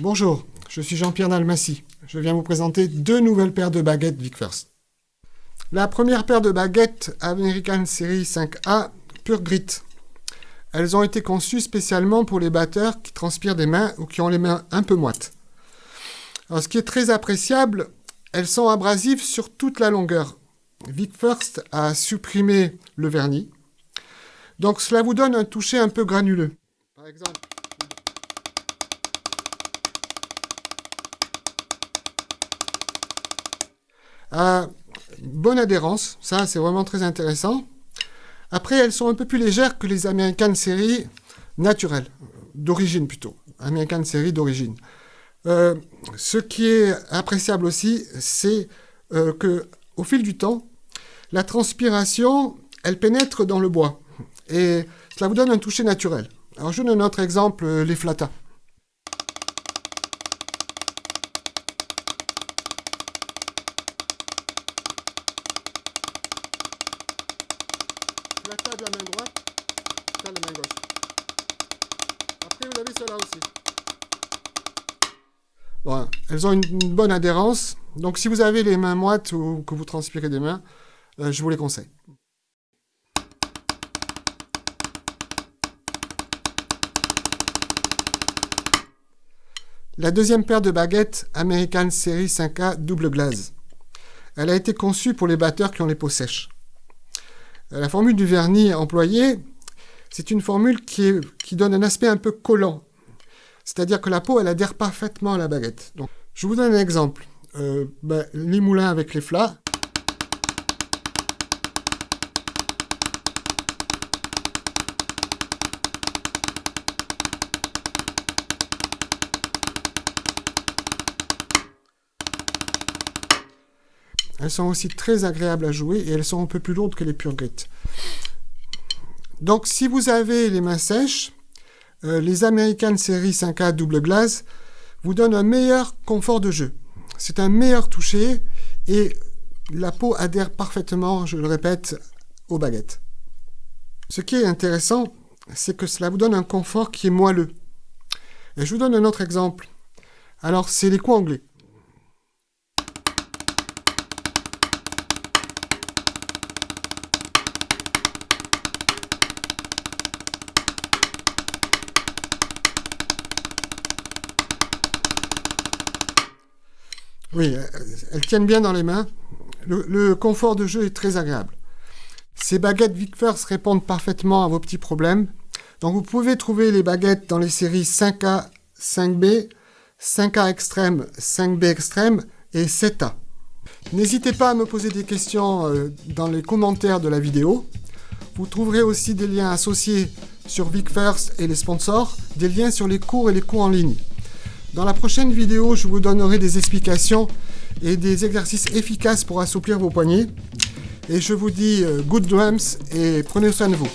Bonjour, je suis Jean-Pierre Nalmassi. Je viens vous présenter deux nouvelles paires de baguettes Vic First. La première paire de baguettes American Series 5A Pure Grit. Elles ont été conçues spécialement pour les batteurs qui transpirent des mains ou qui ont les mains un peu moites. Alors, ce qui est très appréciable, elles sont abrasives sur toute la longueur. Vic First a supprimé le vernis. Donc cela vous donne un toucher un peu granuleux. Bonne adhérence, ça c'est vraiment très intéressant. Après, elles sont un peu plus légères que les American Series naturelles, d'origine plutôt, American Series d'origine. Euh, ce qui est appréciable aussi, c'est euh, que au fil du temps, la transpiration, elle pénètre dans le bois. Et cela vous donne un toucher naturel. Alors je donne un autre exemple, euh, les flatas. La main droite, ça la main gauche. Après vous avez cela aussi. Voilà. Elles ont une bonne adhérence. Donc si vous avez les mains moites ou que vous transpirez des mains, euh, je vous les conseille. La deuxième paire de baguettes American Series 5A double glaze. Elle a été conçue pour les batteurs qui ont les peaux sèches. Euh, la formule du vernis employée, c'est une formule qui, donne un aspect un peu collant. C'est-à-dire que la peau, elle adhère parfaitement à la baguette. Je vous donne un exemple. Euh, ben, les moulins avec les flats. Elles sont aussi très agréables à jouer et elles sont un peu plus lourdes que les pure grit. Donc si vous avez les mains sèches, euh, les American Series 5A double glace vous donnent un meilleur confort de jeu. C'est un meilleur toucher et la peau adhère parfaitement, je le répète, aux baguettes. Ce qui est intéressant, c'est que cela vous donne un confort qui est moelleux. Et je vous donne un autre exemple. Alors, c'est les coups anglais. Oui, elles tiennent bien dans les mains. Le, confort de jeu est très agréable. Ces baguettes Vickfirst répondent parfaitement à vos petits problèmes. Donc vous pouvez trouver les baguettes dans les séries 5A, 5B, 5A extrême, 5B extrême et 7A. N'hésitez pas à me poser des questions euh, dans les commentaires de la vidéo. Vous trouverez aussi des liens associés sur Vickfirst et les sponsors, des liens sur les cours et les cours en ligne. Dans la prochaine vidéo, je vous donnerai des explications et des exercices efficaces pour assouplir vos poignets. Et je vous dis euh, good drums et prenez soin de vous.